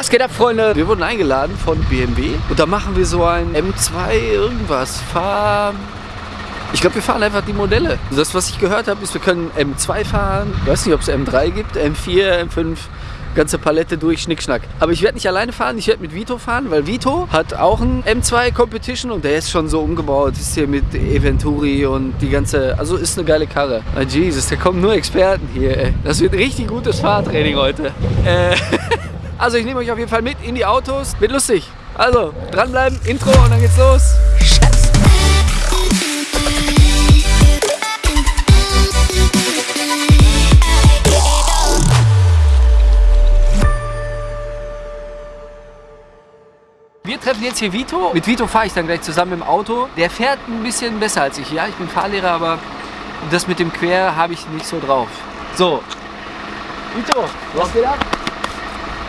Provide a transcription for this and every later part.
Was geht ab, Freunde? Wir wurden eingeladen von BMW und da machen wir so ein M2 irgendwas. Fahr... Ich glaube, wir fahren einfach die Modelle. Das, was ich gehört habe, ist, wir können M2 fahren. Ich weiß nicht, ob es M3 gibt, M4, M5 ganze Palette durch, Schnickschnack. Aber ich werde nicht alleine fahren, ich werde mit Vito fahren, weil Vito hat auch ein M2 Competition und der ist schon so umgebaut. Ist hier mit Eventuri und die ganze, also ist eine geile Karre. Ah, Jesus, da kommen nur Experten hier, ey. Das wird richtig gutes Fahrtraining heute. Äh, also ich nehme euch auf jeden Fall mit in die Autos. Wird lustig. Also, dranbleiben, Intro und dann geht's los. Wir treffen jetzt hier Vito. Mit Vito fahre ich dann gleich zusammen im Auto. Der fährt ein bisschen besser als ich. Ja, ich bin Fahrlehrer, aber das mit dem Quer habe ich nicht so drauf. So, Vito, was geht ab?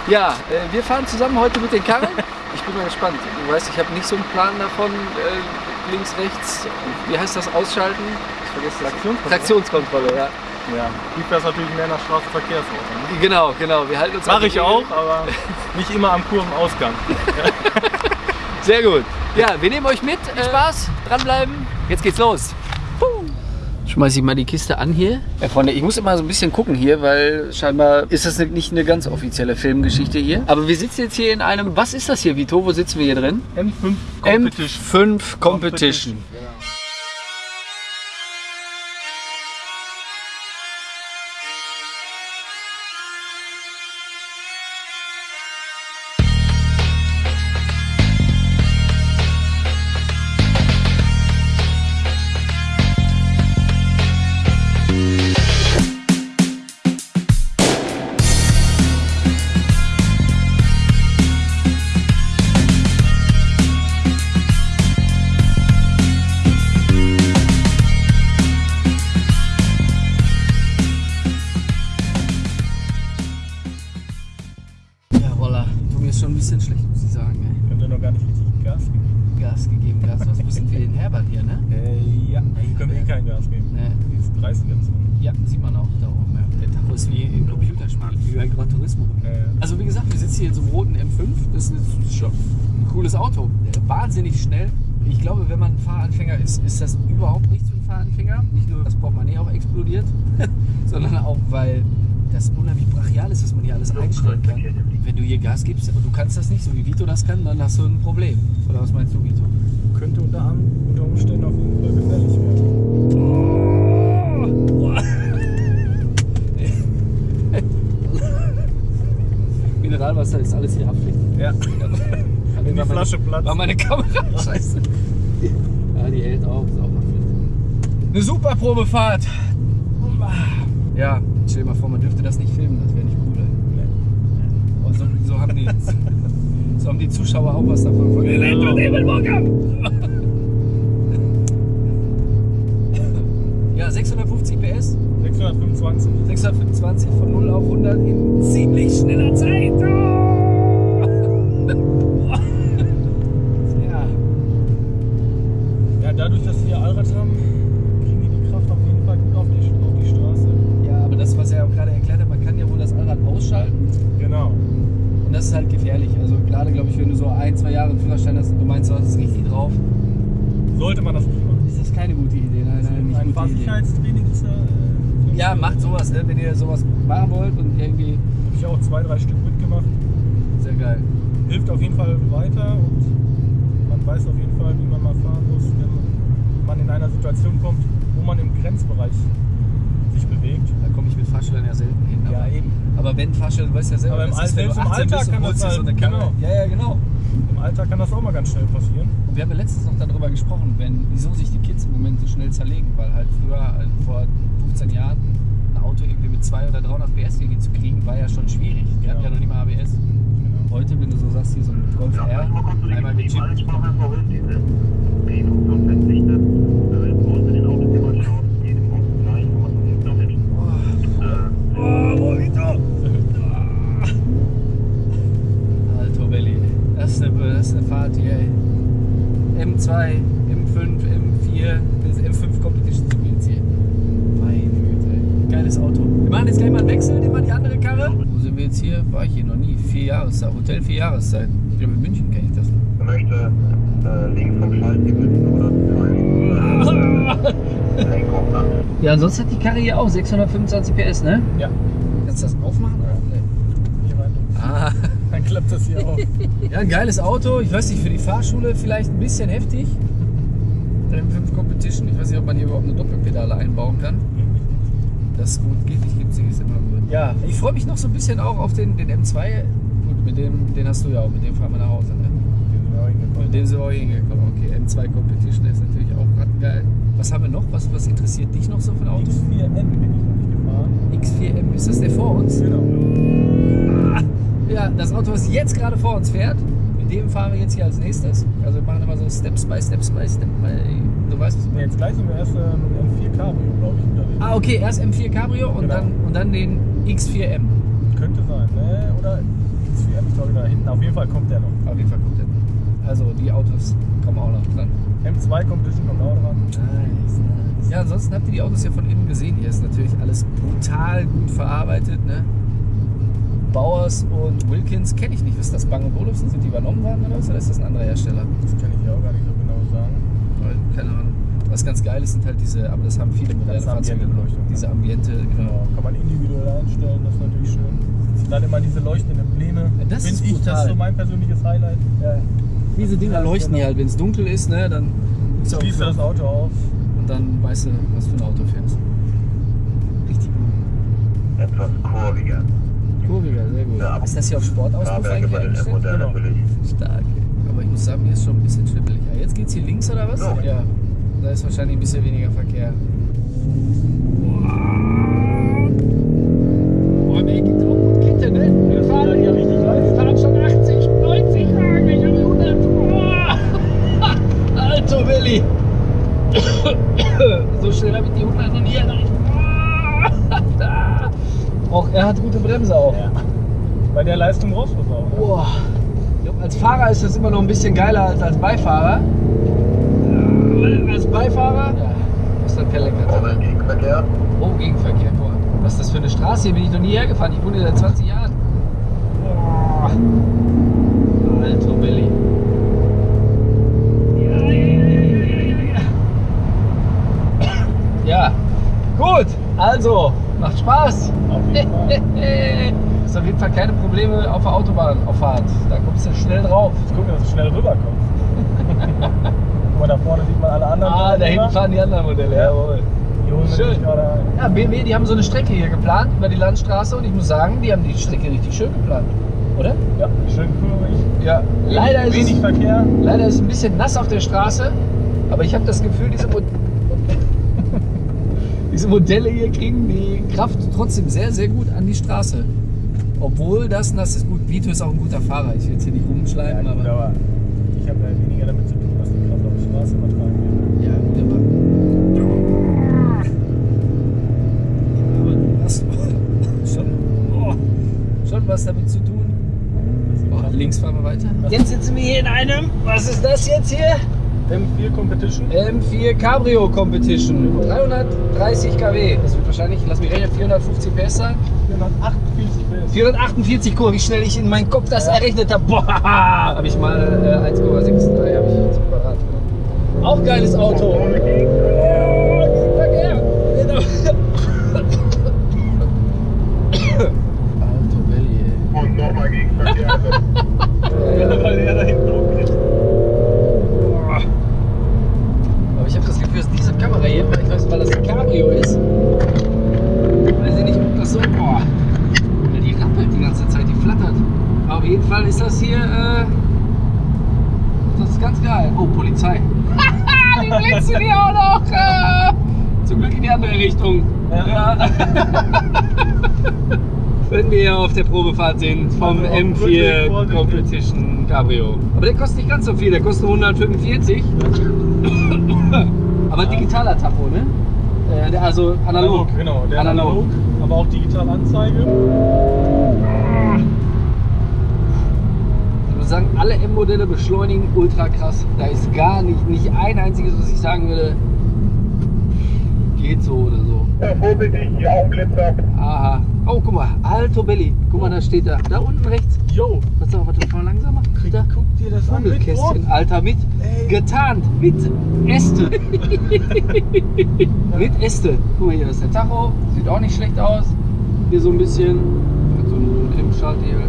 Ja, äh, wir fahren zusammen heute mit den Karren. Ich bin mal gespannt. Du weißt, ich habe nicht so einen Plan davon, äh, links, rechts, wie heißt das, ausschalten? Ich vergesse das. Traktionskontrolle. Traktionskontrolle, ja. Ja, du fährst natürlich mehr nach Straßenverkehrsordnung. Ne? Genau, genau. Wir halten uns Mache ich auch, aber nicht immer am Kurvenausgang. Sehr gut. Ja, wir nehmen euch mit. Viel Spaß, dranbleiben. Jetzt geht's los. Schmeiß ich mal die Kiste an hier. Ja, Freunde, ich muss immer so ein bisschen gucken hier, weil scheinbar ist das nicht eine ganz offizielle Filmgeschichte hier. Aber wir sitzen jetzt hier in einem, was ist das hier, Vito? Wo sitzen wir hier drin? M5 Competition. M5 Competition. Ja, ist schon ein bisschen schlecht, muss ich sagen. Ey. Können wir noch gar nicht richtig Gas geben. Gas gegeben, Gas. Was sind wir in Herbert hier, ne? Äh, ja, hier können wir eh kein Gas geben. Ne. Jetzt 30 jetzt. Ja, sieht man auch da oben. Ja. Der Tacho ist wie im Computerspiel, wie bei Gran Turismo. Äh, Also wie gesagt, wir sitzen hier in so einem roten M5. Das ist schon ein cooles Auto. Äh, Wahnsinnig schnell. Ich glaube, wenn man Fahranfänger ist, ist das überhaupt nichts für einen Fahranfänger. Nicht nur, dass Portemonnaie auch explodiert, sondern auch, weil das unheimlich brachial ist, dass man hier alles einstellen kann. Wenn du hier Gas gibst und du kannst das nicht, so wie Vito das kann, dann hast du ein Problem. Oder was meinst du, Vito? könnte unter, Umständen auf jeden Fall gefährlich werden. Mineralwasser ist alles hier Haftpflicht. Ja. Wenn die Flasche platzt. War meine Kamera scheiße. Ja, die hält auch. Ist auch Haftpflicht. Eine super Probefahrt. Ja, stell dir mal vor, man dürfte das nicht filmen, das wäre nicht cool. Ey. Aber so, so, haben die, so haben die Zuschauer auch was davon. Von Ja, 650 PS, 625. 625 von 0 auf 100 in ziemlich schneller Zeit. ja, Ja, dadurch, dass wir Allrad haben, kriegen die die Kraft auf jeden Fall gut auf die, auf die Straße. ja, aber das, was er auch gerade erklärt hat, man kann ja wohl das Allrad ausschalten. Genau. Und das ist halt gefährlich. Also gerade, glaube ich, wenn du so ein, zwei Jahre einen Führerschein hast und du meinst, du hast es richtig drauf, Sollte man das nicht machen. ist das keine gute Idee. Nein, nein, nicht Ein. Fahrsicherheitstraining ist ja. Äh, Ja, macht sowas, ne? wenn ihr sowas machen wollt und irgendwie Habe ich auch zwei, drei Stück mitgemacht. sehr geil. Hilft auf jeden Fall weiter und man weiß auf jeden Fall, wie man mal fahren muss, wenn man in einer Situation kommt, wo man im Grenzbereich sich bewegt. Da komme ich mit Fahrschülern ja selten hin. Ja, eben. Aber wenn du weißt ja selber, Aber im das ist, wenn du im 18 bist Alltag und kann das dir so eine halt- genau. Ja, ja, genau. Im Alltag kann das auch mal ganz schnell passieren. Und wir haben ja letztens noch darüber gesprochen, wenn, wieso sich die Kids im Moment so schnell zerlegen, weil halt früher, äh, vor 15 Jahren, ein Auto irgendwie mit 200 oder 300 PS irgendwie zu kriegen, war ja schon schwierig. Die hatten Ja. ja noch nicht mal ABS. Genau. Heute, wenn du so sagst, hier so ein Golf R, einmal mit Chip. M2, M5, M4, das M5 Competition sind wir jetzt hier. Meine Güte, ey. Geiles Auto. Wir machen jetzt gleich mal einen Wechsel, nehmen wir die andere Karre. Wo sind wir jetzt hier? War ich hier noch nie. Vier Jahreszeit. Hotel vier Jahreszeit. Ich glaube, in München kenne ich das. Er möchte äh, links vom Schaltticket oder. Ja, ansonsten hat die Karre hier auch 625 PS, ne? Ja, Kannst du das aufmachen? Oder? Nee. hier rein. Ah, Dann klappt das hier auf. ja, ein geiles Auto. Ich weiß nicht, für die Fahrschule vielleicht ein bisschen heftig. M5 Competition. Ich weiß nicht, ob man hier überhaupt eine Doppelpedale einbauen kann. Das ist gut geht, nicht gibt ist immer gut. Ja, ich freue mich noch so ein bisschen auch auf den, den M2. Gut, mit dem, den hast du ja auch, mit dem fahren wir nach Hause. Ne? Mit dem sind wir auch hingekommen. Okay, M2 Competition der ist natürlich auch rattengeil. Was haben wir noch? Was, was interessiert dich noch so von Autos? X4N bin ich noch nicht gefahren. X4M, ist das der vor uns? Genau. Ja, das Auto, was jetzt gerade vor uns fährt, mit dem fahren wir jetzt hier als nächstes. Also wir machen immer so Steps by Steps by Step by. Du weißt, was ich meine. jetzt gleich sind wir erst äh, dem M4 Cabrio, glaube ich, unterwegs. Ah, okay, erst M4 Cabrio und, Genau. dann, und dann den X4M. Könnte sein, ne? Oder X4M, ich glaube da hinten. Auf jeden Fall kommt der noch. Auf jeden Fall kommt der. Also die Autos kommen auch noch dran. M2 Competition kommt auch dran. Nice, nice. Ja, ansonsten habt ihr die Autos ja von innen gesehen. Hier ist natürlich alles brutal gut verarbeitet. Ne? Bauers und Wilkins kenne ich nicht. Ist das Bang Olufsen? Sind die übernommen worden oder was? Oder ist das ein anderer Hersteller? Das kann ich ja auch gar nicht so genau sagen. Weil, keine Ahnung. Was ganz geil ist, sind halt diese, aber das haben viele moderne Fahrzeuge. Ne? Diese Ambiente, genau. Genau. Kann man individuell einstellen, das ist natürlich schön. Dann immer diese leuchtenden Pläne. Ja, das Find ist ich, das brutal. ist so mein persönliches Highlight. Ja. Diese Dinger Ja, leuchten genau. hier halt, wenn es dunkel ist, ne, dann Schließt du das Auto auf. und dann weißt du, was für ein Auto fährst. Richtig gut. Etwas kurviger. Kurviger, sehr gut. Ja. Ist das hier auf eigentlich bei den eingestellt? M-Modellen Genau. natürlich. Stark. Aber ich muss sagen, hier ist schon ein bisschen schnippelig. Ah, jetzt geht's hier links oder was? Ja. Ja. Da ist wahrscheinlich ein bisschen weniger Verkehr. Boah, hat gute Bremse auch. Ja. Bei der Leistung brauchst du es auch. Ne? Boah. Als Fahrer ist das immer noch ein bisschen geiler als als Beifahrer. Als Beifahrer? Ja. Was ist das per Lenkrad? Vorne Gegenverkehr. Oh, Gegenverkehr. Boah. Was ist das für eine Straße? Hier bin ich noch nie hergefahren. Ich wohne hier seit 20 Jahren. Boah. Alto Belli. Ja, gut. Also, macht Spaß. Auf Fall. Ist auf jeden Fall keine Probleme auf der Autobahnauffahrt. Da kommst du schnell drauf. Jetzt gucken, dass du schnell rüberkommst. Guck mal, da vorne sieht man alle anderen. Ah, da hinten fahren die anderen Modelle. Ja. Jawohl. Schön. nämlich gerade ein. Ja, BMW, die haben so eine Strecke hier geplant über die Landstraße und ich muss sagen, die haben die Strecke richtig schön geplant. Oder? Ja, schön kurvig. Ja. Leider ist, Wenig es, Verkehr. leider ist es ein bisschen nass auf der Straße, aber ich habe das Gefühl, diese, diese Modelle hier kriegen die Kraft trotzdem sehr, sehr gut an die Straße. Obwohl das nass ist. Gut, Vito ist auch ein guter Fahrer. Ich will jetzt hier nicht Ja, rumschleimen, gut, aber. aber ich habe ja weniger damit zu tun, was die Kraft auf die Straße übertragen wird. Ja, gut, aber. Aber du hast schon, oh, schon was damit zu tun. Oh, links fahren wir weiter. Jetzt sitzen wir hier in einem, was ist das jetzt hier? M4 Competition. M4 Cabrio Competition. 330 kW. Das wird wahrscheinlich, lass mich rechnen, 450 PS sein. 448 PS. 448 Kurve, wie schnell ich in meinem Kopf das errechnet habe. Boah, habe ich mal äh, 1,63 habe ich zum Quadrat genommen. Auch geiles Auto. Verkehr. Alto Belli, ey. Und nochmal Gegenverkehr. Ja, weil er da hinten rumkriegt. Aber ich habe das Gefühl, dass diese Kamera hier, ich weiß nicht, weil das ein Cabrio ist, weiß ich nicht, ob das so, boah, Weil die rappelt die ganze Zeit, die flattert. Aber auf jeden Fall ist das hier, äh, das ist ganz geil. Oh, Polizei. die blitzen hier auch noch. Äh, zum Glück in die andere Richtung. Ja. Wenn wir hier auf der Probefahrt sind vom Also auch M4 wirklich vorsichtig. Competition Cabrio. Aber der kostet nicht ganz so viel, der kostet nur 145. Aber digitaler Tacho, ne? Äh, also analog. genau. Der Analog. analog. Aber auch digital Anzeige. Ich muss sagen, alle M-Modelle beschleunigen ultra krass. Da ist gar nicht, nicht ein einziges, was ich sagen würde, geht so oder so. Ja, vorbildlich, die Augenblitzer. Aha, Oh, guck mal, Alto Belli. Guck mal, da steht da. Da unten rechts. Yo, Warte mal, warte mal langsamer. krieg, Da. guck dir das an. Druck. Alter, mit Ey. getarnt, mit Äste. mit Äste. Guck mal hier, das ist der Tacho. Sieht auch nicht schlecht aus. Hier so ein bisschen. Mit so einem Klimmschalthebel.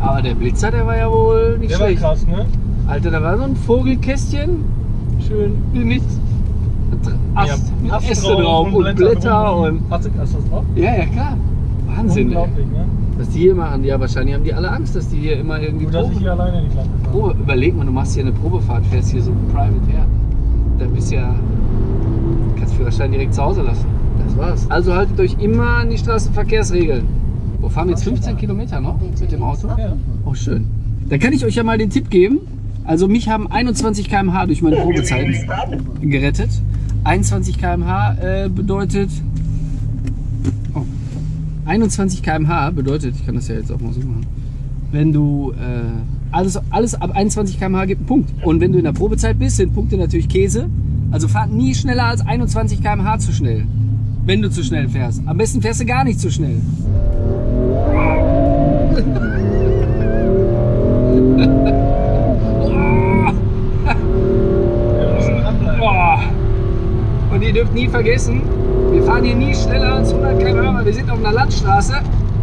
Aber der Blitzer, der war ja wohl nicht Der war schlecht. krass, ne? Alter, da war so ein Vogelkästchen. Schön. Mit Ast, mit Ast Äste drauf und Blätter drum. und. Hast du das drauf? Ja, ja, klar. Wahnsinn, ey. Unglaublich, ne? Was die hier machen, ja, wahrscheinlich haben die alle Angst, dass die hier immer irgendwie Gut, dass ich Probe, hier alleine nicht Probe. Überleg mal, du machst hier eine Probefahrt, fährst hier so private her. Da bist ja. Kannst Führerschein direkt zu Hause lassen. Das war's. Also haltet euch immer an die Straßenverkehrsregeln. Wo fahren wir jetzt 15 Kilometer noch mit dem Auto? Ja. Oh, schön. Da kann ich euch ja mal den Tipp geben. Also mich haben 21 km/h durch meine Probezeit gerettet. 21 km/h äh, bedeutet. Oh. 21 km/h bedeutet, ich kann das ja jetzt auch mal so machen. Wenn du äh, alles, alles ab 21 km/h gibt einen Punkt. Und wenn du in der Probezeit bist, sind Punkte natürlich Käse. Also fahr nie schneller als 21 km/h zu schnell. Wenn du zu schnell fährst. Am besten fährst du gar nicht zu schnell. Und ihr dürft nie vergessen, fahren hier nie schneller als 100 km/h, weil wir sind auf einer Landstraße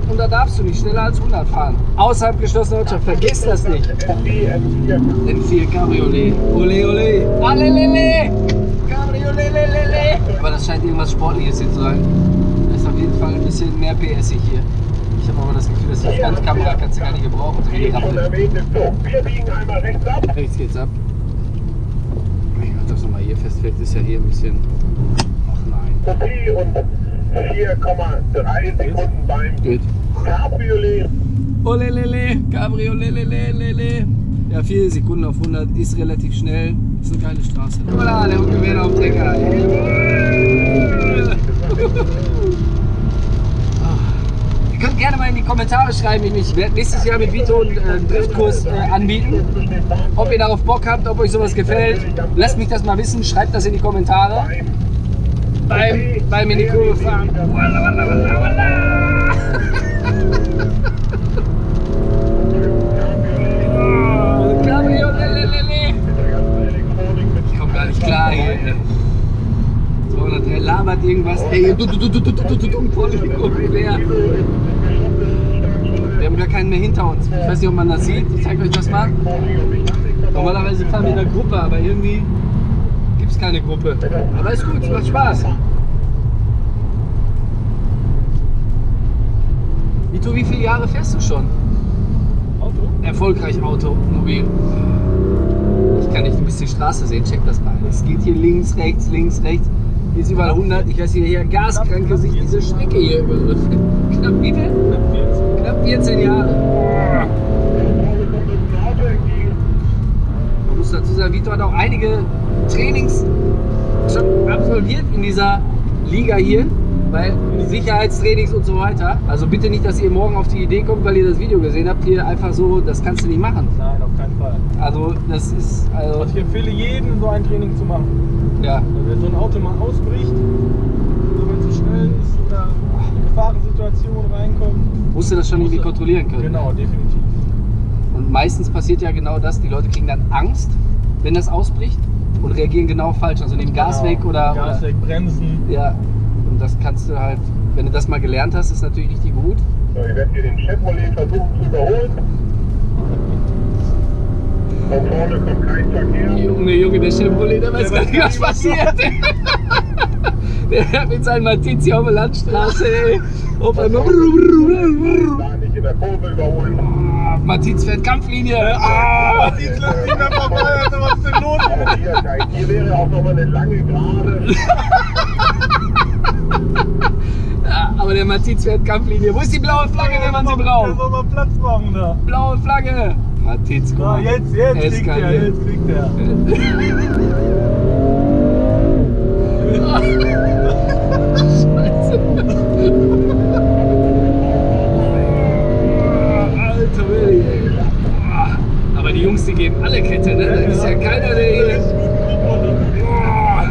und da darfst du nicht schneller als 100 fahren. Außerhalb geschlossener Ortschaft, vergesst das nicht. SB, M4. M4 Cabriolet. Ole ole. Alelele. Cabriolet lelele. Aber das scheint irgendwas Sportliches hier zu sein. Da ist auf jeden Fall ein bisschen mehr PS hier. Ich habe aber das Gefühl, dass die Frontkamera kannst du gar nicht gebrauchen. So wie. Wir biegen einmal rechts ab. Rechts geht's ab. Ich mach das nochmal hier fest. Vielleicht ist ja hier ein bisschen. Kopie und 4,3 Sekunden beim Geht. Cabriolet. Olelele, Cabriolelelelele. Ja, 4 Sekunden auf 100 ist relativ schnell. Ist eine geile Straße. Voilà, der Huckewehr auf Trecker. Ihr könnt gerne mal in die Kommentare schreiben. Ich werde nächstes Jahr mit Vito einen äh, Driftkurs äh, anbieten. Ob ihr darauf Bock habt, ob euch sowas gefällt. Lasst mich das mal wissen. Schreibt das in die Kommentare. Beim, beim in die Kurve fahren. Walla, walla, walla, walla. Ich komm gar nicht klar hier. ey. 203 labert irgendwas. Ey, du, du, du, du, du, du, du, du, voll. Wir haben gar keinen mehr hinter uns. Ich weiß nicht, ob man das sieht. Ich zeige euch das mal. Normalerweise fahren wir in einer Gruppe, aber irgendwie gibt es keine Gruppe. Aber ist gut, macht Spaß. Vito, wie viele Jahre fährst du schon? Auto? Erfolgreich Automobil. Ich kann nicht ein bisschen Straße sehen, check das mal. Es geht hier links, rechts, links, rechts. Hier ist überall 100. Ich weiß hier, hier gaskranke sich diese Strecke hier über. Knapp wie viel? Knapp 14 Jahre. Man muss dazu sagen, Vito hat auch einige Trainings schon absolviert in dieser Liga hier, weil Sicherheitstrainings und so weiter. Also bitte nicht, dass ihr morgen auf die Idee kommt, weil ihr das Video gesehen habt, hier einfach so, das kannst du nicht machen. Nein, auf keinen Fall. Also das ist, also, Also ich empfehle jedem, so ein Training zu machen. ja. Also wenn so ein Auto mal ausbricht, wenn es zu schnell ist oder in eine Gefahrensituation reinkommt. Musst du das schon irgendwie kontrollieren können. Genau, definitiv. Und meistens passiert ja genau das, die Leute kriegen dann Angst, wenn das ausbricht und reagieren genau falsch. Also nehmen Gas Genau. weg oder, Gas oder weg, bremsen. ja. Und das kannst du halt, wenn du das mal gelernt hast, ist natürlich richtig gut. So, ich werde hier den Chevrolet versuchen zu überholen. Von vorne kommt kein Verkehr. Junge, Junge, der Chevrolet, der weiß Der gar nicht, was passiert. der fährt mit seinem Matiz hier auf der Landstraße, ey. Auf einmal. Da der Kurve überholen. Ah, Matiz fährt Kampflinie. Ah. Die lässt nicht mehr vorbei, also was ist denn los? Aber hier, hier wäre auch noch mal eine lange Gerade. Ja, aber der Matiz fährt Kampflinie. Wo ist die blaue Flagge, wenn man sie Der braucht? soll mal Platz machen da. Blaue Flagge. Matiz, guck mal. jetzt, jetzt kriegt er, jetzt kriegt er. Scheiße. Alter Willi. ey. Ah, Aber die Jungs, die geben alle Kette, ne? Da ist ja keiner, der hier. Ah.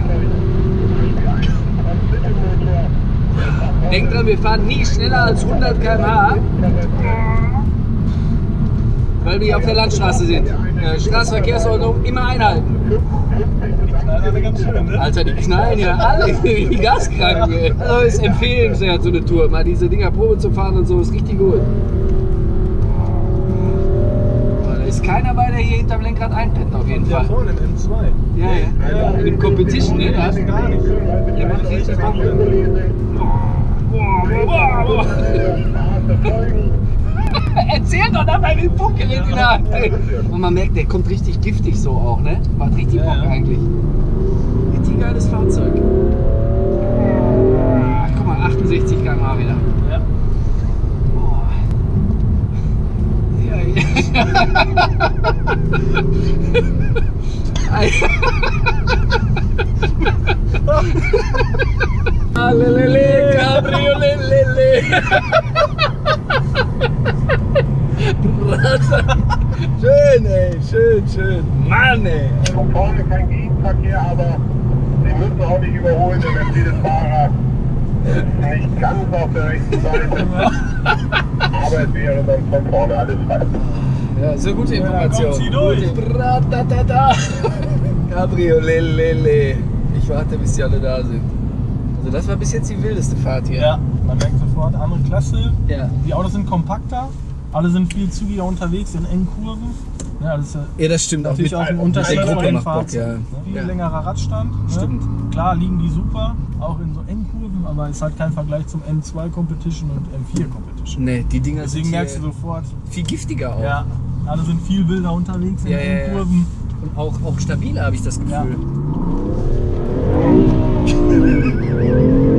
Denkt dran, wir fahren nie schneller als 100 km/h, weil wir hier auf der Landstraße sind. Äh, Straßenverkehrsordnung immer einhalten. Alter, die knallen ja alle wie gaskrank. ey. Also ist empfehlenswert, so eine Tour. Mal diese Dinger Probe zu fahren und so, ist richtig gut. Da ist keiner bei, der hier hinterm Lenkrad einpennt, auf jeden Ja, Fall. vorne im M2. Ja, ja. In dem Competition, ne? Da hast du gar nicht. Der macht richtig Bock. Erzähl doch dabei mit Funkgerät in der Hand. Und man merkt, der kommt richtig giftig so auch, ne? Macht richtig Bock ja. eigentlich. Richtig geiles Fahrzeug. Ach, guck mal, 68 km/h wieder. Ja. Boah. Ja, ja. Alelele, Cabriolelele. schön, ey, schön, schön. Mann, ey. Von vorne kein Gegenverkehr, aber Sie müssen auch nicht überholen. Der Mercedes-Fahrer ist nicht ganz auf der rechten Seite. Aber es wäre dann von vorne alles frei. Ja, so gute Ja, Information. kommt sie durch. Gute. Bratatata. Cabriolelele. Ich warte, bis die alle da sind. Also das war bis jetzt die wildeste Fahrt hier. Ja, man merkt sofort, andere Klasse. Ja. Die Autos sind kompakter, alle sind viel zügiger unterwegs in engen Kurven. Ja, das ist ja Ja, das stimmt. Auch natürlich mit, auch ein Unterschied Gruppe den Fahrzeugen. ja. ne? Viel ja. längerer Radstand. Ne? Stimmt. Klar liegen die super, auch in so engen Kurven, aber ist halt kein Vergleich zum M2 Competition und M4 Competition. Nee, die Dinger Deswegen sind merkst du sofort, viel giftiger auch. ja, alle sind viel wilder unterwegs in Ja, engen ja. Kurven. Und auch, auch stabiler, habe ich das Gefühl.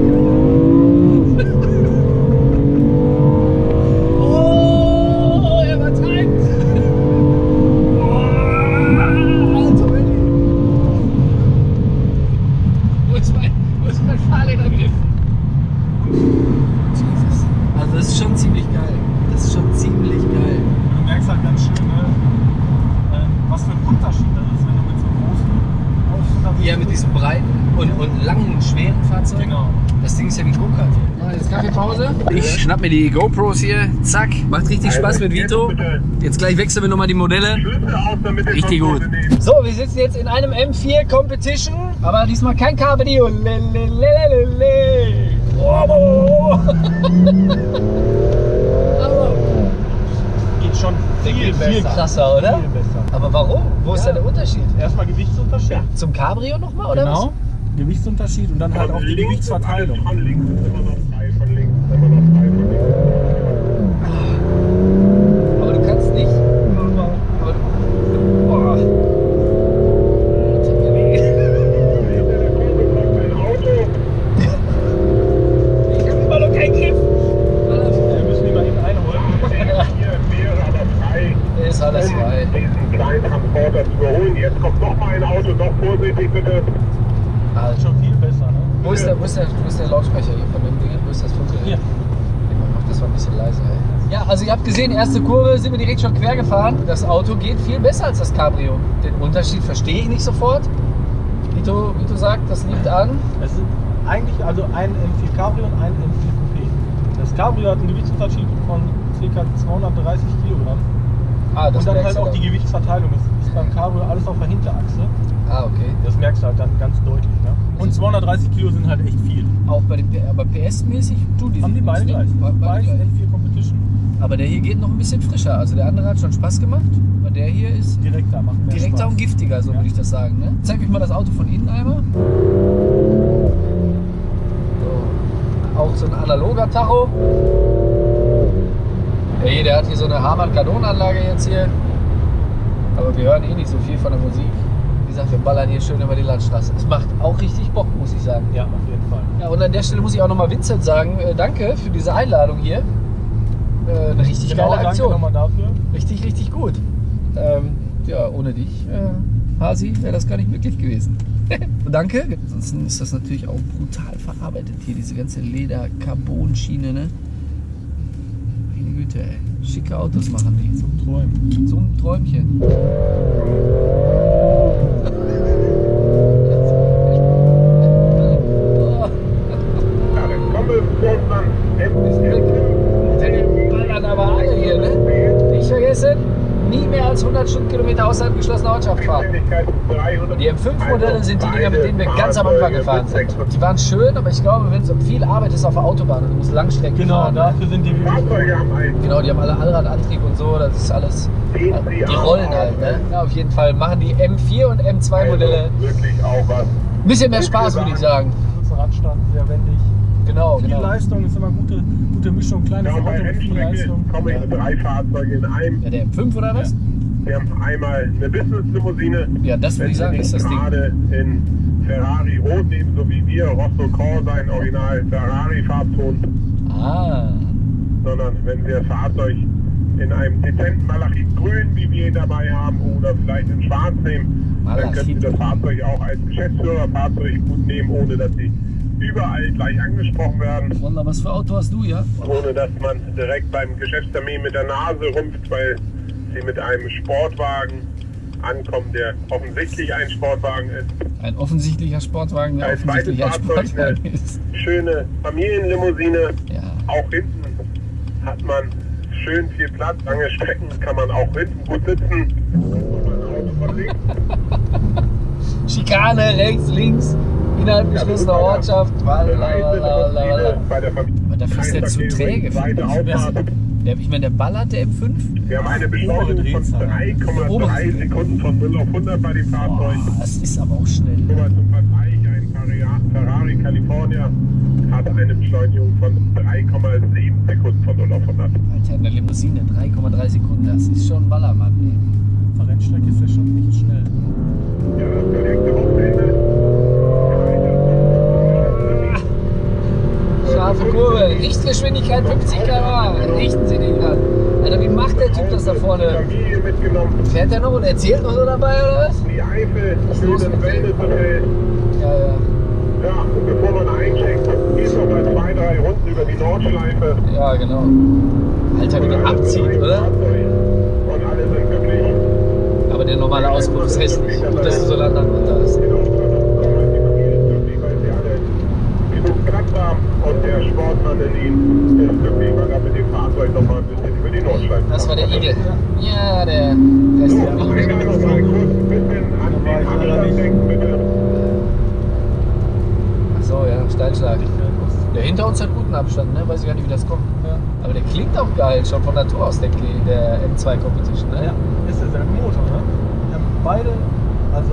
die GoPros hier. Zack. Macht richtig Spaß mit Vito. Jetzt gleich wechseln wir nochmal die Modelle. Richtig gut. So, wir sitzen jetzt in einem M4 Competition, aber diesmal kein Cabrio. Geht schon viel, viel krasser, oder? Viel besser. Aber warum? Wo ist Ja. da der Unterschied? Erstmal Gewichtsunterschied. Zum Cabrio nochmal, oder Genau. Gewichtsunterschied und dann halt auch die Gewichtsverteilung. ist alles Von links ist immer noch frei, von links ist immer noch frei, von links. was? Aber du kannst nicht. Aber du, boah. Hinter der Kurve kommt ein Auto. Ich hab immer noch keinen Griff. Wir müssen die mal eben einholen. Hier wäre aber frei, Ist alles frei. um diesen kleinen Transporter zu überholen. Jetzt kommt noch mal ein Auto, noch vorsichtig bitte. Das ist schon viel besser, ne? Wo ist, der, wo, ist der, wo ist der Lautsprecher hier von dem Ding? Wo ist das Funkgerät? Hier. Mach das mal ein bisschen leiser. Ey. Ja, also ihr habt gesehen, erste Kurve sind wir direkt schon quer gefahren. Das Auto geht viel besser als das Cabrio. Den Unterschied verstehe ich nicht sofort. Vito, Vito sagt, das liegt an. Es sind eigentlich also ein M4 Cabrio und ein M4 Coupé. Das Cabrio hat einen Gewichtsunterschied von ca. 230 Kilogramm. Ah, das Und dann merkst halt du auch die Gewichtsverteilung. Es ist beim Cabrio alles auf der Hinterachse. Ah, okay. Das merkst du halt dann ganz deutlich. Ne? Und 230 Kilo sind halt echt viel. Auch bei den aber PS-mäßig tun die Haben die beide gleich. ne? Be- Beide Beide gleich. N4 Competition. Aber der hier geht noch ein bisschen frischer. Also der andere hat schon Spaß gemacht. Aber der hier ist Direkter, macht mehr direkter Spaß. und giftiger, so Ja. würde ich das sagen. Ne? Zeig euch mal das Auto von innen einmal. So. Auch so ein analoger Tacho. Hey, der hat hier so eine Harman-Kardon-Anlage jetzt hier. Aber wir hören eh nicht so viel von der Musik. Wie gesagt, wir ballern hier schön über die Landstraße. Es macht auch richtig Bock, muss ich sagen. Ja, auf jeden Fall. Ja, und an der Stelle muss ich auch nochmal Vincent sagen, äh, danke für diese Einladung hier. Äh, eine richtig Genau, geile danke Aktion. nochmal dafür. Richtig, richtig gut. Ähm, ja, ohne dich, äh, Hasi, wäre das gar nicht möglich gewesen. Danke. Ansonsten ist das natürlich auch brutal verarbeitet hier, diese ganze Leder-Carbon-Schiene, ne? Meine Güte, ey. Schicke Autos machen die. Zum Träumen. So ein Träumchen. 300. Die M5-Modelle sind die Dinger, mit denen wir ganz am Anfang gefahren sind. Die waren schön, aber ich glaube, wenn es um viel Arbeit ist auf der Autobahn und du musst Langstrecken Genau, fahren. ne? dafür sind die wirklich Fahrzeuge haben einen Genau, die haben alle Allradantrieb und so, das ist alles. Die rollen halt, ne? Ja, auf jeden Fall machen die M4 und M2-Modelle Also wirklich auch was. ein bisschen mehr Spaß, würde ich sagen. kurzer Radstand, sehr wendig. Genau, Viel genau. Leistung ist immer gute, gute Mischung, kleines Ja, bei Auto mit viel Leistung. kommen jetzt drei Fahrzeuge in einem. Ja, der M5 oder was? Wir haben einmal eine Business-Limousine. Ja, das würde ich sagen, ist das Ding. gerade in Ferrari Rot nehmen, so wie wir, Rosso Corsa in Original Ferrari-Farbton, Ah, sondern wenn Sie das Fahrzeug in einem dezenten Malachitgrün, wie wir ihn dabei haben, oder vielleicht in Schwarz nehmen, dann können Sie das Fahrzeug auch als Geschäftsführerfahrzeug gut nehmen, ohne dass Sie überall gleich angesprochen werden. Wunder, was für Auto hast du, ja? ohne dass man direkt beim Geschäftstermin mit der Nase rumpft, weil sie mit einem Sportwagen ankommen, der offensichtlich ein Sportwagen ist. Ein offensichtlicher Sportwagen, der Als offensichtlich ein Sportwagen eine ist. schöne Familienlimousine. Ja. Auch hinten hat man schön viel Platz. Lange Strecken kann man auch hinten gut sitzen. Schikane, rechts, links, innerhalb geschlossener Ortschaft. Walla, walla, walla. Bei der Aber dafür ist der zu träge. Der, ich meine, der ballert, der M5. Wir haben eine Beschleunigung von Obere 3,3 Sekunden von 0 auf 100 bei dem Fahrzeug. Boah, das ist aber auch schnell. Nur mal zum Vergleich, ein Ferrari- California hat eine Beschleunigung von 3,7 Sekunden von 0 auf 100. Alter, eine Limousine, 3,3 Sekunden, das ist schon ein Ballermann. Auf der Rennstrecke ist der schon nicht schnell. Ja, das verlegte Ey. Scharfe Kurve, Richtgeschwindigkeit 50 km/h. Richten Sie den dran. Alter, wie macht der Typ das da vorne? Fährt der noch und erzählt noch so dabei, oder was? die Eifel, ist schönes? Wellnesshotel. Ja, ja. Ja, und bevor man eincheckt, geht noch mal zwei, drei Runden über die Nordschleife. Ja, genau. Alter, wie der abzieht, oder? Und alle sind glücklich. Aber der normale Auspuff ist hässlich. Gut, dass du so lang runter hast. Der in ihnen ist glücklich, er mit dem Fahrzeug noch mal ein bisschen über die Nordschleife Das war der. Igel. Ja, der So, der Igel. will noch mal kurz ein bisschen an den Abstand denken, bitte. Achso, ja, Steilschlag. Der hinter uns hat guten Abstand, ne? Weiß ich gar nicht, wie das kommt. Ja. Aber der klingt auch geil, schon von Natur aus, der, der M2 Competition, ne? Ja, ist derselbe Motor, ne? Wir haben beide, also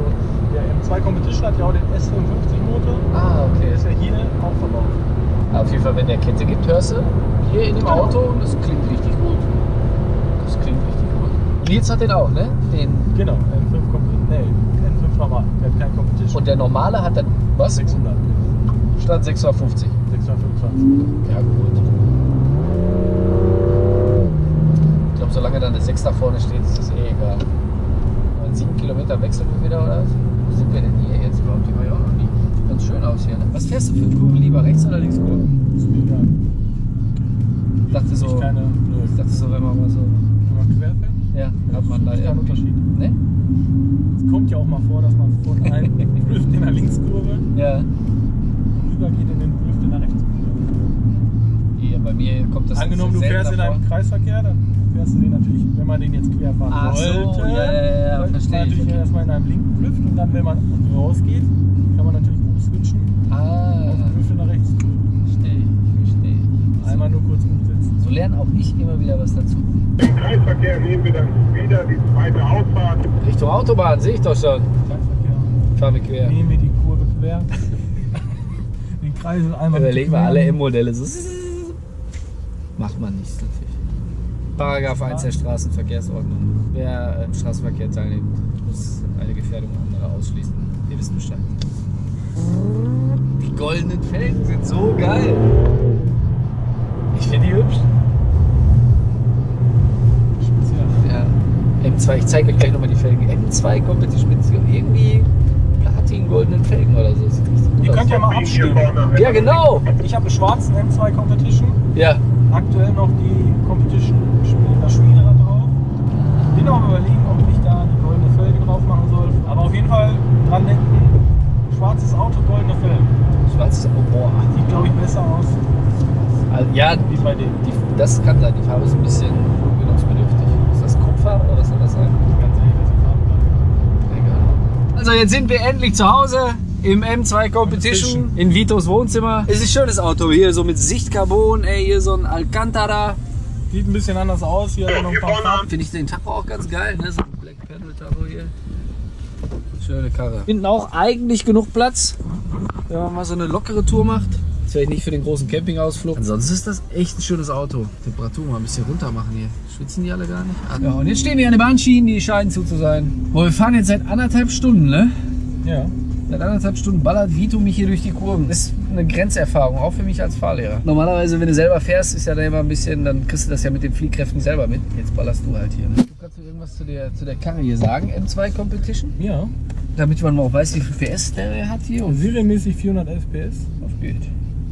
der M2 Competition hat ja auch den S55 Motor. Ah, Der okay. ist ja hier auch verbaut. Auf jeden Fall, wenn der Kette gibt, hörst du hier in dem Auto und das klingt richtig gut. Das klingt richtig gut. Nils hat den auch, ne? Den. Genau, M5 Competition. Nee, M5 normal. Der hat kein Competition. Und der normale hat dann was? 600. Statt 650. 625. Ja, gut. Ich glaube, solange dann eine 6 da vorne steht, ist das eh egal. Aber in 7 Kilometer wechseln wir wieder, oder was? Wo sind wir denn hier jetzt überhaupt? Die war ganz schön aus hier, ne? Was fährst du für eine Kurve lieber? Rechts oder links Kurve? Ist mir egal. Ich dachte so, Ich keine, ich dachte so, wenn man mal so. Wenn man quer fährt, Ja, hat man da kein Unterschied. Ne? Es kommt ja auch mal vor, dass man von einem Drift in der Linkskurve Ja. rübergeht in den Drift in der Rechtskurve. Hier, bei mir kommt das Angenommen, du fährst in einem Kreisverkehr, dann fährst du den natürlich, wenn man den jetzt quer fahren Ach so, wollte, ja, ja, ja, sollte verstehe man ich, natürlich okay. erstmal in einem linken Drift und dann, wenn man rausgeht, kann man natürlich Ah, auf in der Rechtskurve. verstehe ich, verstehe ich. Einmal nur kurz umsetzen. So lernen auch ich immer wieder was dazu. Im Kreisverkehr nehmen wir dann wieder die zweite Ausfahrt. Richtung Autobahn, sehe ich doch schon. Kreisverkehr. Fahren wir quer. Nehmen wir die Kurve quer. den Kreisel einmal Überlegen wir alle M-Modelle. So. Macht man nicht so viel. Paragraph 1 der Straßenverkehrsordnung. Wer im Straßenverkehr teilnimmt, muss eine Gefährdung anderer ausschließen. Ihr wisst Bescheid. Die goldenen Felgen sind so geil. Ich finde die hübsch. Ja. M2, ich zeige euch gleich nochmal die Felgen. M2 Competition mit irgendwie Platin-goldenen Felgen oder so. Sieht richtig gut Die aus. könnt ihr mal abstimmen. Ja, genau. Ich habe einen schwarzen M2 Competition. Ja. Aktuell noch die Competition Spiel- das Spielrad drauf. Bin auch am überlegen, ob ich da die goldene Felge drauf machen soll. Aber auf jeden Fall dran denken, schwarzes Auto, goldene Felgen. Schwarzes, oh, boah. Sieht glaube ich besser aus Also, ja, wie bei die, das kann sein. Die Farbe ist ein bisschen gewöhnungsbedürftig. Ist das Kupfer oder was soll das sein? Ganz ehrlich, das ist auch Egal. Also jetzt sind wir endlich zu Hause im M2 Competition in Vitos Wohnzimmer. Es ist ein schönes Auto hier, so mit Sichtcarbon, ey, hier so ein Alcantara. Sieht ein bisschen anders aus. Hier hat er noch ein paar Farben. Finde ich den Tacho auch ganz geil, ne? So ein Black Panel Tacho hier. Schöne Karre. Hinten auch eigentlich genug Platz, wenn man mal so eine lockere Tour macht. Das wäre nicht für den großen Campingausflug. Ansonsten ist das echt ein schönes Auto. Temperatur mal ein bisschen runter machen hier. Schwitzen die alle gar nicht? Ja, und jetzt stehen wir an den Bahnschienen, die scheinen zu, zu sein. Boah, wir fahren jetzt seit anderthalb Stunden, ne? Ja. Seit anderthalb Stunden ballert Vito mich hier durch die Kurven. Das ist eine Grenzerfahrung, auch für mich als Fahrlehrer. Normalerweise, wenn du selber fährst, ist ja da immer ein bisschen, dann kriegst du das ja mit den Fliehkräften selber mit. Jetzt ballerst du halt hier. Ne? Du kannst du irgendwas zu der, zu der Karre hier sagen, M2 Competition? Ja. Damit man auch weiß, wie viel PS der hat hier und Serienmäßig 411 PS. auf geht.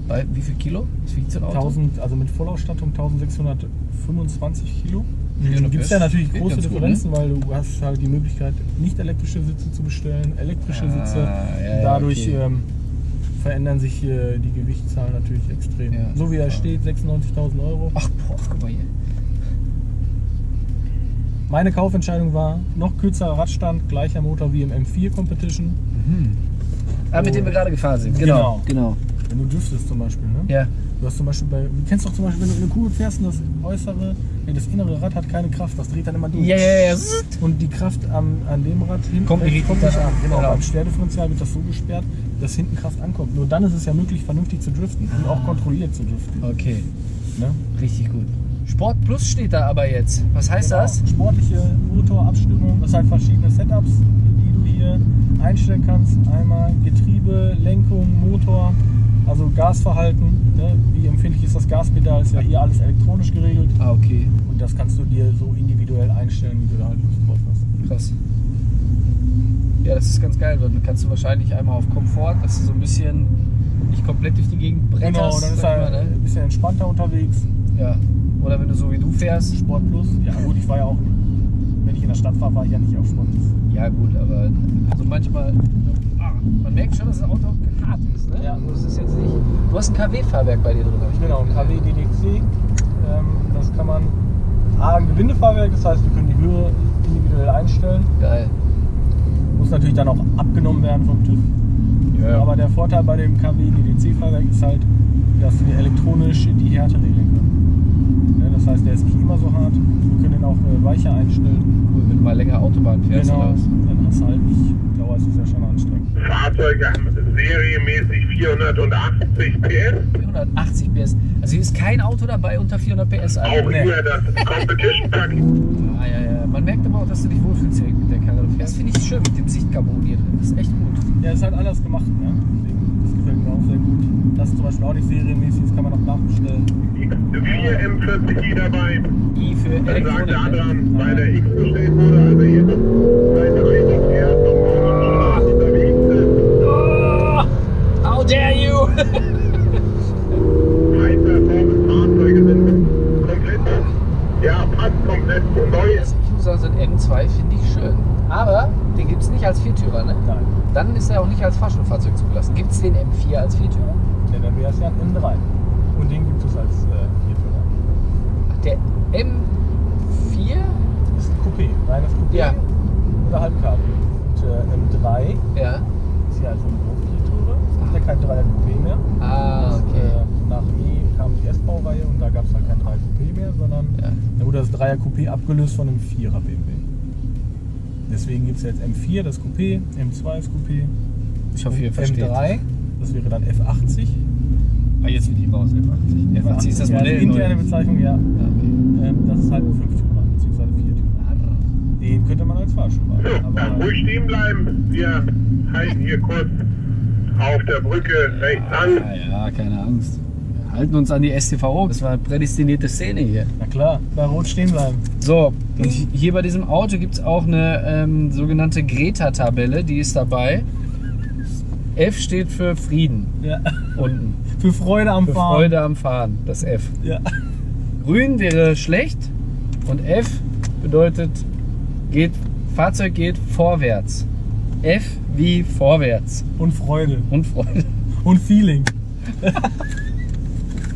Bei wie viel Kilo? Was wiegt so ein Auto? 1000, also mit Vollausstattung 1625 Kilo. Ja, gibt es ja natürlich große ganz gut, Differenzen, weil du hast halt die Möglichkeit, nicht elektrische Sitze zu bestellen, elektrische Ah, Sitze. ja, Dadurch okay. ähm, verändern sich äh, die Gewichtszahlen natürlich extrem. Ja. So wie er steht, 96.000 Euro. Ach, boah, guck mal hier. Meine Kaufentscheidung war, noch kürzerer Radstand, gleicher Motor wie im M4 Competition. Ah, mit dem wir gerade gefahren sind. Genau. genau. Wenn du driftest zum Beispiel, ne? Ja. Du hast zum Beispiel bei, du kennst doch zum Beispiel, wenn du in eine Kurve fährst und das äußere, nee, das innere Rad hat keine Kraft, das dreht dann immer durch. Ja, ja, ja. Und die Kraft am, an dem Rad hinten Kommt nicht kommt richtig nicht an. Genau, Genau. beim Sterdifferenzial wird das so gesperrt, dass hinten Kraft ankommt. Nur dann ist es ja möglich, vernünftig zu driften und auch kontrolliert zu driften. Okay, Ne? richtig gut. Sport Plus steht da aber jetzt. Was heißt Genau. das? Sportliche Motorabstimmung, das halt verschiedene Setups, die du hier einstellen kannst. Einmal Getriebe, Lenkung, Motor, also Gasverhalten. Ne? Wie empfindlich ist das Gaspedal? Ist ja hier alles elektronisch geregelt. Ah, okay. Und das kannst du dir so individuell einstellen, wie du da halt Lust drauf hast. Krass. Ja, das ist ganz geil, dann kannst du wahrscheinlich einmal auf Komfort, dass du so ein bisschen nicht komplett durch die Gegend bretterst. Genau, dann ist er ne? ein bisschen entspannter unterwegs. Ja. Oder wenn du so wie du fährst. Sport Plus. Ja gut, ich war ja auch, wenn ich in der Stadt war, war ich ja nicht auf Sport Plus. Ja gut, aber also manchmal. Ah, man merkt schon, dass das Auto hart ist, ne? Ja. Also das ist jetzt nicht. Du hast ein KW-Fahrwerk bei dir drin, Genau, ein gehört. KW DDC. Ähm, das kann man. A, ein Gewindefahrwerk, das heißt, wir können die Höhe individuell einstellen. Geil. Muss natürlich dann auch abgenommen werden vom TÜV. Ja, Aber der Vorteil bei dem KW DDC-Fahrwerk ist halt, dass wir elektronisch die Härte regeln können. Ne, Das heißt, der ist nicht immer so hart. Wir können den auch äh, weicher einstellen. cool, wenn du mal länger Autobahn fährst genau. oder was? Dann hast du halt nicht. Dauer ist es ja schon anstrengend. Fahrzeuge haben serienmäßig 480 PS. 480 PS. Also hier ist kein Auto dabei unter 400 PS. Also auch nur das Competition Pack. ah, ja, ja. Man merkt aber auch, dass du dich wohlfühlst hier mit der Karre. Das finde ich schön mit dem Sichtcarbon hier drin. Das ist echt gut. Ja, ist halt anders gemacht. Ne? Das gefällt mir auch sehr gut. Das ist zum Beispiel auch nicht serienmäßig, das kann man auch nachbestellen. 4 m40i dabei. I für Elektronik. Dann sagt der ne? andere, weil der X steht wurde, also hier Seite 1. how dare you! Sind ja, fast komplett neu. Ich muss sagen, so ein M2 finde ich schön. Aber den gibt es nicht als Viertürer, ne? Nein. Dann ist er auch nicht als Fahrschulfahrzeug zugelassen. Gibt es den M4 als Viertürer? Dann wäre es ja ein M3. Und den gibt es als äh, Viertürer. Ach, der M4? Das ist ein Coupé, reines Coupé Ja. oder Halbkabel. Und äh, M3 Ja. ist ja also ein Ja kein Dreier Coupé mehr. Ah, Das, okay. äh, nach E kam die S-Baureihe und da gab es halt kein Dreier Coupé mehr, sondern Ja. da wurde das Dreier Coupé abgelöst von einem Vierer BMW. Deswegen gibt es jetzt M4, das Coupé, M2 ist Coupé, Ich hoffe, ihr versteht. M3, das wäre dann F80. Ah, jetzt wird die raus, F80. F80 ist das ja, Modell. die interne. Bezeichnung, ja. Ah, okay. Ähm, das ist halt ein Fünftürer, beziehungsweise Viertürer. Den könnte man als Fahrstuhl dann Aber ruhig stehen bleiben. Wir halten hier kurz auf der Brücke rechts an. Ja, ja, keine Angst. Wir halten uns an die STVO. Das war eine prädestinierte Szene hier. na klar, bei Rot stehen bleiben. So, und hier bei diesem Auto gibt es auch eine ähm, sogenannte Greta-Tabelle, die ist dabei. F steht für Frieden Ja. unten. Für Freude am Für Fahren. Freude am Fahren, das F. Ja. Grün wäre schlecht und F bedeutet, geht, Fahrzeug geht vorwärts. F wie vorwärts Und Freude. und Freude. Und Feeling.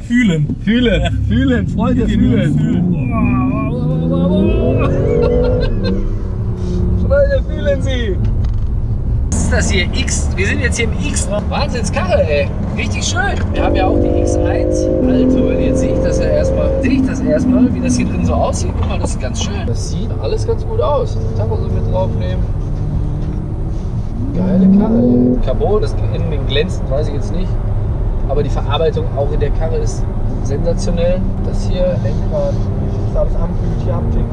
Fühlen. Fühlen, fühlen, Freude Fühlen. fühlen. Freunde, fühlen Sie! Was ist das hier? X. Wir sind jetzt hier im X. Wahnsinnskarre, ey. Richtig schön. Wir haben ja auch die X1. Alter, jetzt sehe ich das ja erstmal. Sehe ich das erstmal, wie das hier drin so aussieht. Guck mal, das ist ganz schön. Das sieht alles ganz gut aus. Tacho so mit draufnehmen. Geile Karre, ey. Carbon, das innen glänzt, weiß ich jetzt nicht. Aber die Verarbeitung auch in der Karre ist sensationell. Das hier, Lenkrad, das ist alles Ampel, die Haptik.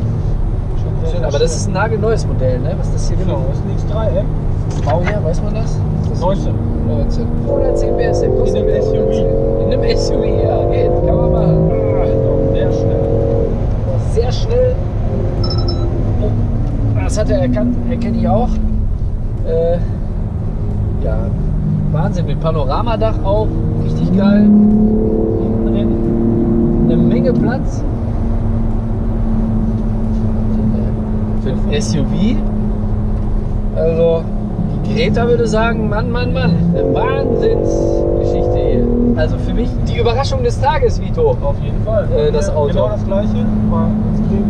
Schön. sehr Aber das ist ein nagelneues Modell, ne? Was das hier Genau, für das ist ein X3M. Baujahr, weiß man das? Ist das 19. 19. 110 PS, der kostet In einem SUV. 110. In einem SUV, ja, geht, kann man machen. Genau, sehr schnell. Sehr schnell. Oh, das hat er erkannt, erkenne ich auch. Äh, ja, Wahnsinn, mit Panoramadach auch, richtig geil. Hinten drin eine Menge Platz. Für ein SUV. Also, die Greta würde sagen, Mann, Mann, Mann, eine Wahnsinnsgeschichte hier. Also für mich die Überraschung des Tages, Vito. Auf jeden Fall. Äh, das Ja, Auto. Genau das gleiche. War extrem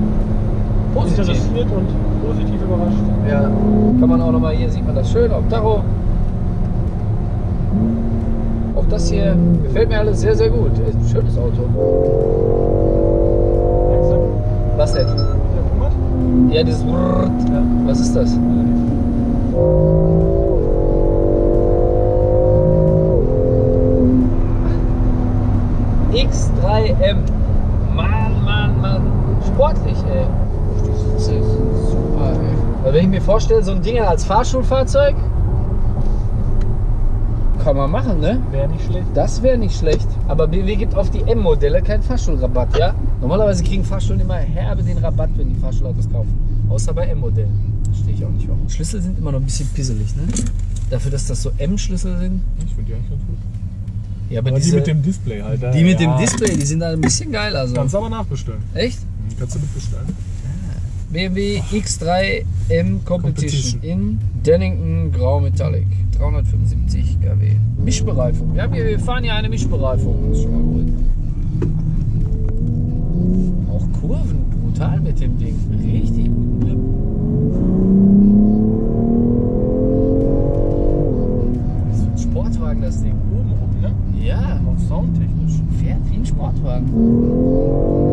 Positiv. interessiert und positiv überrascht. Ja, kann man auch nochmal, hier sieht man das schön auf Tacho. Auch das hier gefällt mir alles sehr, sehr gut. Ist ein schönes Auto. Was denn? Ja, dieses Brrrt. Was ist das? X3M. Mann, Mann, Mann. Sportlich, ey. Sitze sind super, ey. Weil wenn ich mir vorstelle, so ein Ding als Fahrschulfahrzeug, kann man machen, ne? Wäre nicht schlecht. Das wäre nicht schlecht. Aber BMW gibt auf die M-Modelle keinen Fahrschulrabatt, ja? Normalerweise kriegen Fahrschulen immer herbe den Rabatt, wenn die Fahrschulautos kaufen. Außer bei M-Modellen. Verstehe ich auch nicht warum. Schlüssel sind immer noch ein bisschen pisselig, ne? Dafür, dass das so M-Schlüssel sind. Ich finde die eigentlich ganz gut. Ja, aber, Aber diese, die mit dem Display halt. die mit ja. dem Display, die sind da ein bisschen geil. Also. Kannst du aber nachbestellen. Echt? Mhm, Kannst du mitbestellen. BMW X3M Competition, Competition. in Dennington Grau Metallic. 375 kW. Mischbereifung. Wir, haben hier, wir fahren hier eine Mischbereifung. Das ist schon mal gut. Auch Kurven brutal mit dem Ding. Richtig gut. Grip. Das ist ein Sportwagen, das Ding. Oben rum, ne? Ja, Auch soundtechnisch. fährt wie ein Sportwagen.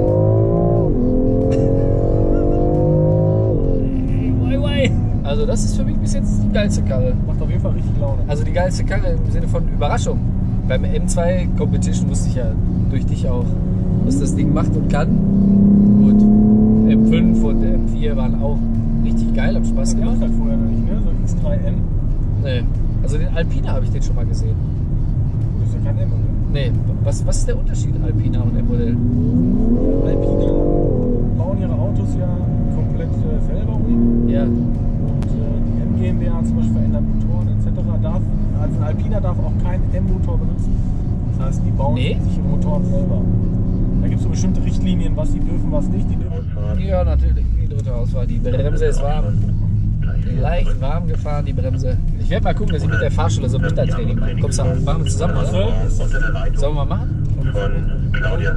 Also das ist für mich bis jetzt die geilste Karre. Macht auf jeden Fall richtig Laune. Also die geilste Karre im Sinne von Überraschung. Beim M2 Competition wusste ich ja durch dich auch, was das Ding macht und kann. Gut, M5 und M4 waren auch richtig geil, haben Spaß gemacht. halt vorher noch nicht, ne? So X3M. Nee. Also den Alpina habe ich den schon mal gesehen. Das ist ja kein M, oder? Nee, was, was ist der Unterschied Alpina und M-Modell? Alpine bauen ihre Autos ja komplett äh, selber um. Ja, Und äh, die M GmbH zum Beispiel verändert Motoren etc. Darf, also ein Alpina darf auch keinen M-Motor benutzen. Das heißt, die bauen Nee? sich ihre Motoren selber. Da gibt es so bestimmte Richtlinien, was sie dürfen, was nicht. Die dürfen ja natürlich. Die dritte Auswahl. Die Bremse ist warm. Leicht warm gefahren, die Bremse. Ich werde mal gucken, dass ich mit der Fahrschule so ein Wintertraining mache. Kommst du, machen wir zusammen, oder? Sollen wir mal machen? Von Claudia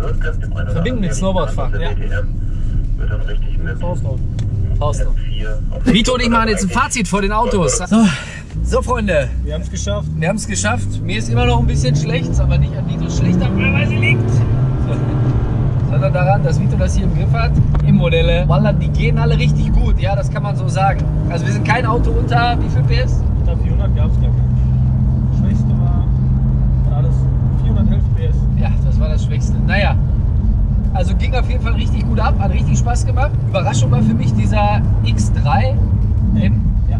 Verbinden mit Snowboardfahren, ja. Wird dann richtig mit Faustlaut. Faust noch. M4 auf Vito und ich machen jetzt ein Fazit vor den Autos. So, so Freunde, Wir haben es geschafft. wir haben es geschafft. Mir ist immer noch ein bisschen schlecht, aber nicht an Vitos schlechterweise liegt. Sondern daran, dass Vito das hier im Griff hat. Im Modelle. Wallah, die gehen alle richtig gut, ja, das kann man so sagen. Also wir sind kein Auto unter, wie viel PS? Unter 400 gab es gar nicht. Schwächste war war alles 411 PS. Ja, das war das Schwächste. Naja, also ging auf jeden Fall richtig gut ab, hat richtig Spaß gemacht. Überraschung war für mich dieser X3 M. Ja.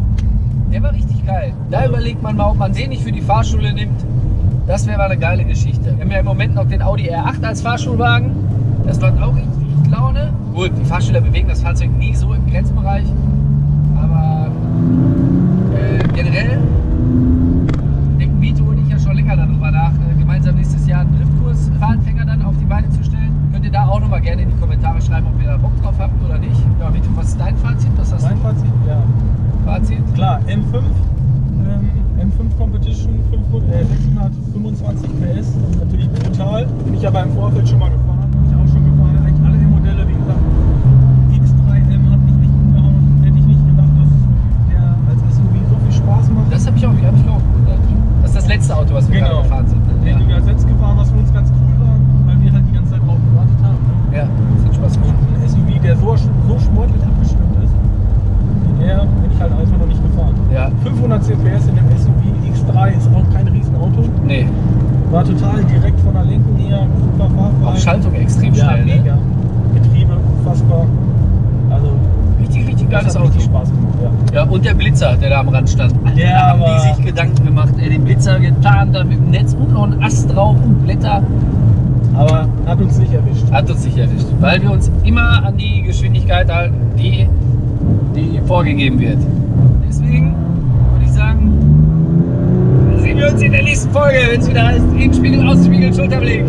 Der war richtig geil. Da überlegt man mal, ob man den nicht für die Fahrschule nimmt. Das wäre mal eine geile Geschichte. Wir haben ja im Moment noch den Audi R8 als Fahrschulwagen. Das macht auch richtig Laune. Gut, die Fahrschüler bewegen das Fahrzeug nie so im Grenzbereich. Aber äh, generell denken Vito und ich ja schon länger darüber nach, äh, gemeinsam nächstes Jahr einen Driftkurs für Anfänger dann auf die Beine zu stellen. Könnt ihr da auch nochmal gerne in die Kommentare schreiben, ob ihr da Bock drauf habt oder nicht. Ja, Vito, was ist dein Fazit? Was hast Mein du? Fazit? Ja. Fazit? Klar, M5. Ähm, M5 Competition 500, äh, 625 PS. Natürlich brutal. Bin ich aber im Vorfeld schon mal gefahren. Bin ich auch schon gefahren. Eigentlich alle M-Modelle, wie gesagt. X3M hat mich echt umgehauen. 300 CPS in dem SUV X3 ist auch kein Riesenauto. Nee, War total direkt von der Lenkung her, super Fahrverhalten. auch Schaltung extrem ja, schnell. Ne? mega. Getriebe, unfassbar. Also, Richtig, richtig das geiles hat Auto. richtig Spaß gemacht, ja. Ja, und der Blitzer, der da am Rand stand. Alter, Der da haben die sich Gedanken gemacht. Ey, den Blitzer getan, da mit dem Netz und noch ein Ast drauf und Blätter. Aber hat uns nicht erwischt. Hat uns nicht erwischt. Weil wir uns immer an die Geschwindigkeit halten, die, die vorgegeben wird. Deswegen würde ich sagen, sehen wir uns in der nächsten Folge, wenn es wieder heißt, Innenspiegel, Außenspiegel, Schulterblick.